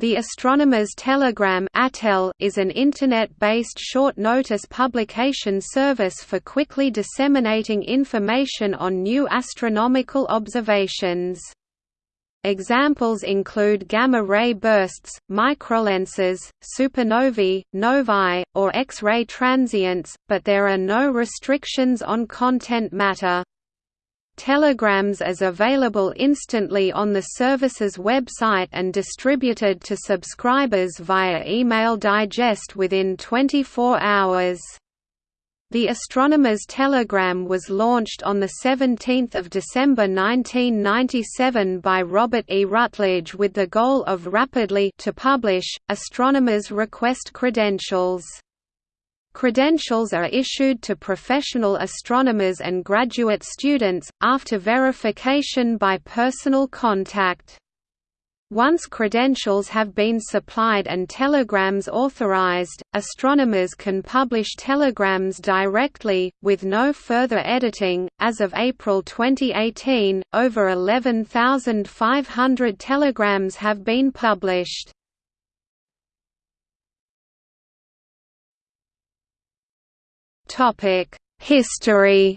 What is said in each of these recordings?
The Astronomer's Telegram is an Internet-based short-notice publication service for quickly disseminating information on new astronomical observations. Examples include gamma-ray bursts, microlenses, supernovae, novae, or X-ray transients, but there are no restrictions on content matter. Telegrams is available instantly on the service's website and distributed to subscribers via email digest within 24 hours. The Astronomer's Telegram was launched on 17 December 1997 by Robert E. Rutledge with the goal of rapidly to publish, astronomers request credentials. Credentials are issued to professional astronomers and graduate students, after verification by personal contact. Once credentials have been supplied and telegrams authorized, astronomers can publish telegrams directly, with no further editing. As of April 2018, over 11,500 telegrams have been published. History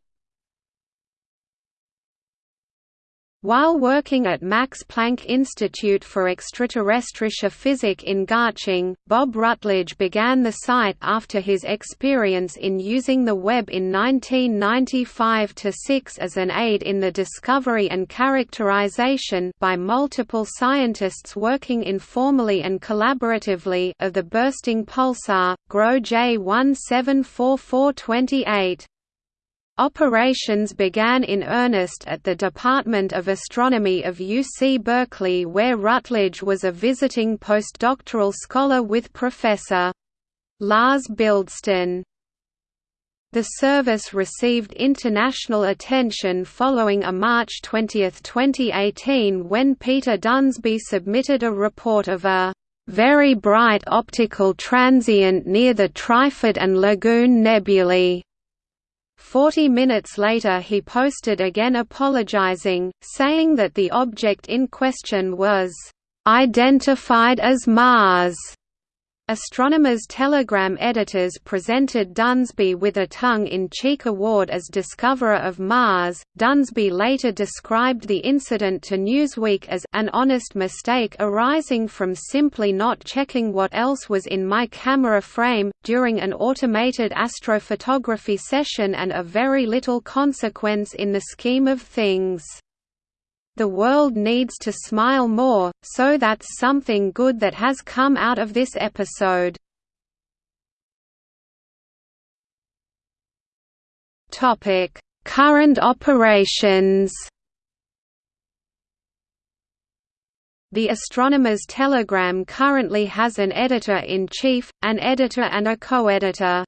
While working at Max Planck Institute for Extraterrestrische Physik in Garching, Bob Rutledge began the site after his experience in using the web in 1995–6 as an aid in the discovery and characterization by multiple scientists working informally and collaboratively of the bursting pulsar, GRO J174428. Operations began in earnest at the Department of Astronomy of UC Berkeley where Rutledge was a visiting postdoctoral scholar with Professor. Lars Bildsten. The service received international attention following a March 20, 2018 when Peter Dunsby submitted a report of a very bright optical transient near the Trifid and Lagoon nebulae Forty minutes later he posted again apologizing, saying that the object in question was, "...identified as Mars." Astronomers Telegram editors presented Dunsby with a tongue-in-cheek award as discoverer of Mars. Dunsby later described the incident to Newsweek as an honest mistake arising from simply not checking what else was in my camera frame, during an automated astrophotography session and of very little consequence in the scheme of things. The world needs to smile more, so that's something good that has come out of this episode. Current operations. The Astronomer's Telegram currently has an editor-in-chief, an editor and a co-editor.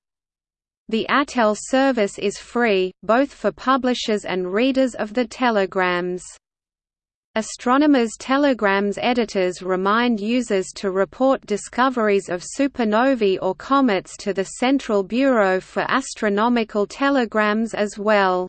The ATEL service is free, both for publishers and readers of the telegrams. Astronomers' telegrams editors remind users to report discoveries of supernovae or comets to the Central Bureau for Astronomical Telegrams as well.